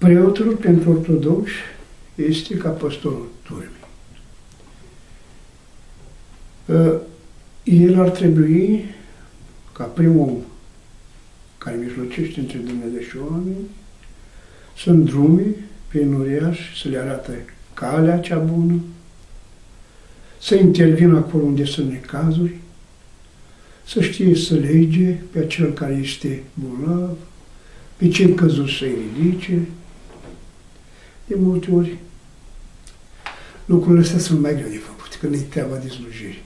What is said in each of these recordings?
Preotul pentru ortodoxi este ca păstorul turmei. Uh, El ar trebui, ca primul om care mijlocește între Dumnezeu și oameni, să îndrume prin uriaș, să le arate calea cea bună, să intervină acolo unde sunt necazuri, să știe să lege pe acel care este bolnav, pe cei căzuți să-i ridice. De multe ori, lucrurile astea sunt mai greu de făcut, când e treaba de slujire.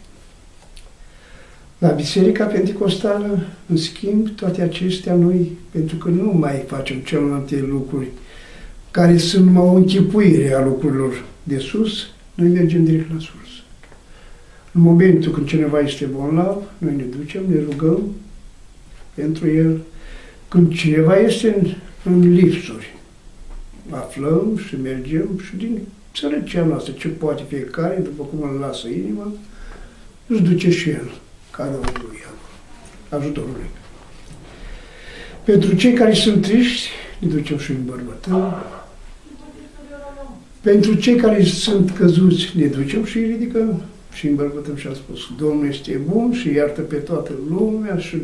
La Biserica Pentecostală, în schimb, toate acestea noi, pentru că nu mai facem celelalte lucruri care sunt numai o închipuire a lucrurilor de sus, noi mergem direct la sursă. În momentul când cineva este bolnav, noi ne ducem, ne rugăm pentru el. Când cineva este în, în lipsuri, aflăm și mergem și din sărăcia noastră, ce poate fiecare, după cum îl lasă inima, își duce și el cadrul lui, ajutorul lui. Pentru cei care sunt triști, ne ducem și în bărbătău. Pentru cei care sunt căzuți, ne ducem și îi ridicăm și îmbărbătăm și a spus, Domnul este bun și iartă pe toată lumea și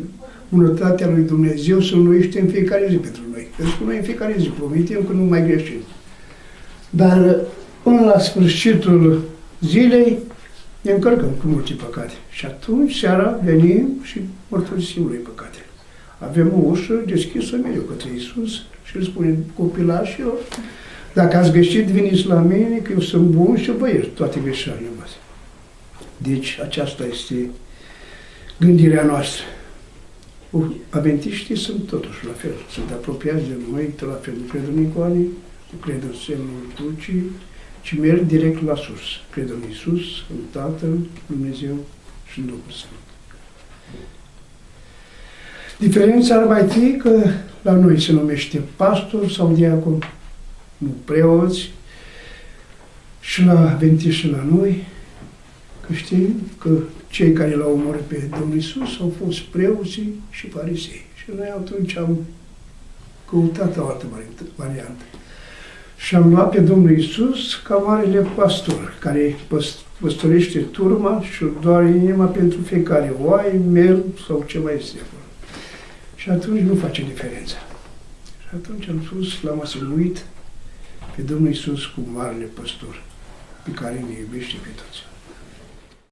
bunătatea lui Dumnezeu să înnoiește în fiecare zi pentru noi. Pentru că noi în fiecare zi promitem că nu mai greșim. Dar până la sfârșitul zilei ne încărcăm cu multe păcate. Și atunci, seara, venim și mărturisim lui păcate. Avem o ușă deschisă mereu către Iisus și îl spunem copilașilor, dacă ați greșit, veniți la mine, că eu sunt bun și vă iert toate greșelile voastre. Deci aceasta este gândirea noastră. Aventiștii sunt totuși la fel, sunt apropiați de noi, la fel, nu cred în icoane, nu cred în semnul crucii, ci merg direct la sus. Cred în Iisus, în Tatăl, Dumnezeu și în Duhul Sfânt. Diferența ar mai fi că la noi se numește pastor sau diacon, nu preoți, și la Ventiș și la noi, că știm că cei care l-au omorât pe Domnul Isus au fost preoții și farisei. Și noi atunci am căutat o altă variantă. Și am luat pe Domnul Isus ca marele pastor, care păstorește turma și doar inima pentru fiecare oaie, mel sau ce mai este acolo. Și atunci nu face diferența. Și atunci am spus, l-am asumuit pe Domnul Isus cu marele păstor, pe care ne iubește pe toți.